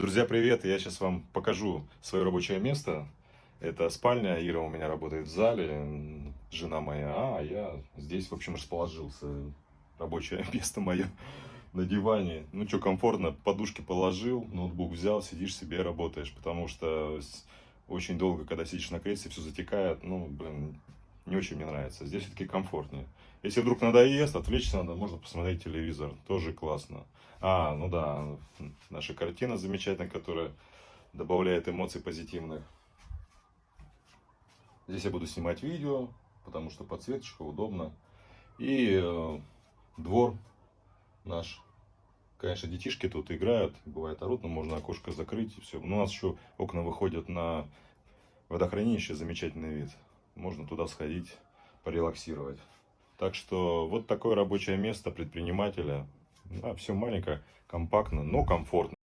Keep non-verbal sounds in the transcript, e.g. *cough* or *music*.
Друзья, привет! Я сейчас вам покажу свое рабочее место. Это спальня, Ира у меня работает в зале, жена моя, а я здесь, в общем, расположился. Рабочее *laughs* место мое на диване. Ну что, комфортно, подушки положил, ноутбук взял, сидишь себе работаешь, потому что очень долго, когда сидишь на кресле, все затекает, ну, блин, не очень мне нравится. Здесь все-таки комфортнее. Если вдруг надоест, отвлечься надо, можно посмотреть телевизор, тоже классно. А, ну да, наша картина замечательная, которая добавляет эмоций позитивных. Здесь я буду снимать видео, потому что подсветочка удобно. И э, двор наш. Конечно, детишки тут играют, бывает орут, но можно окошко закрыть и все. у нас еще окна выходят на водохранилище, замечательный вид. Можно туда сходить, порелаксировать. Так что вот такое рабочее место предпринимателя. все маленькое, компактно, но комфортно.